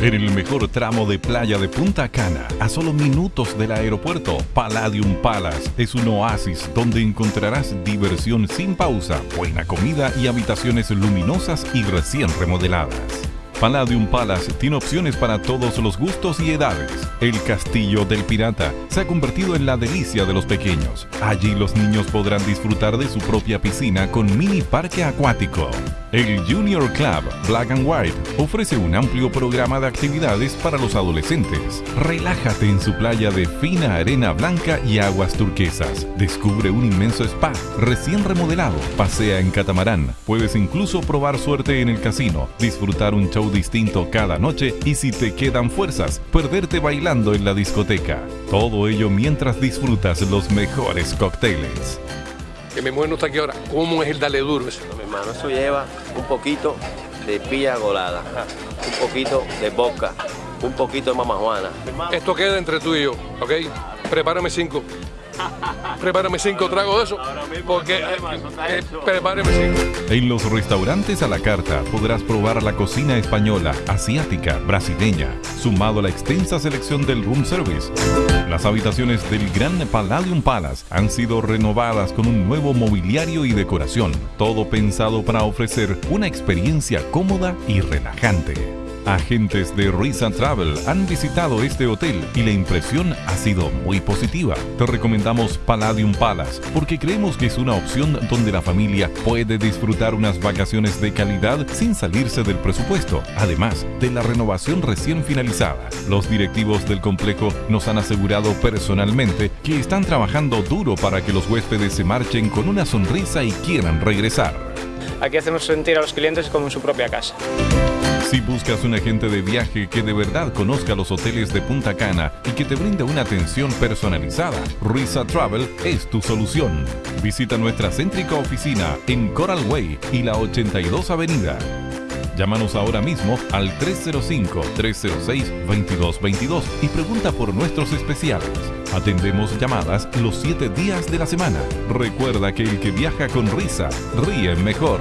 En el mejor tramo de playa de Punta Cana, a solo minutos del aeropuerto, Palladium Palace es un oasis donde encontrarás diversión sin pausa, buena comida y habitaciones luminosas y recién remodeladas. Palladium Palace tiene opciones para todos los gustos y edades. El Castillo del Pirata se ha convertido en la delicia de los pequeños. Allí los niños podrán disfrutar de su propia piscina con mini parque acuático. El Junior Club Black and White ofrece un amplio programa de actividades para los adolescentes. Relájate en su playa de fina arena blanca y aguas turquesas. Descubre un inmenso spa recién remodelado. Pasea en catamarán. Puedes incluso probar suerte en el casino, disfrutar un show distinto cada noche y si te quedan fuerzas, perderte bailando en la discoteca. Todo ello mientras disfrutas los mejores cócteles. Que mi mujer no está aquí ahora. ¿Cómo es el dale duro eso? Mi hermano, eso lleva un poquito de pilla golada, un poquito de boca, un poquito de mamajuana. Esto queda entre tú y yo, ¿ok? Prepárame cinco. Prepárame cinco tragos de eso. Porque eh, eh, prepárame cinco. En los restaurantes a la carta podrás probar la cocina española, asiática, brasileña, sumado a la extensa selección del room service. Las habitaciones del Gran Palladium Palace han sido renovadas con un nuevo mobiliario y decoración, todo pensado para ofrecer una experiencia cómoda y relajante. Agentes de Risa Travel han visitado este hotel y la impresión ha sido muy positiva. Te recomendamos Palladium Palace porque creemos que es una opción donde la familia puede disfrutar unas vacaciones de calidad sin salirse del presupuesto, además de la renovación recién finalizada. Los directivos del complejo nos han asegurado personalmente que están trabajando duro para que los huéspedes se marchen con una sonrisa y quieran regresar. Aquí hacemos sentir a los clientes como en su propia casa. Si buscas un agente de viaje que de verdad conozca los hoteles de Punta Cana y que te brinde una atención personalizada, Risa Travel es tu solución. Visita nuestra céntrica oficina en Coral Way y la 82 Avenida. Llámanos ahora mismo al 305-306-2222 y pregunta por nuestros especiales. Atendemos llamadas los 7 días de la semana. Recuerda que el que viaja con risa ríe mejor.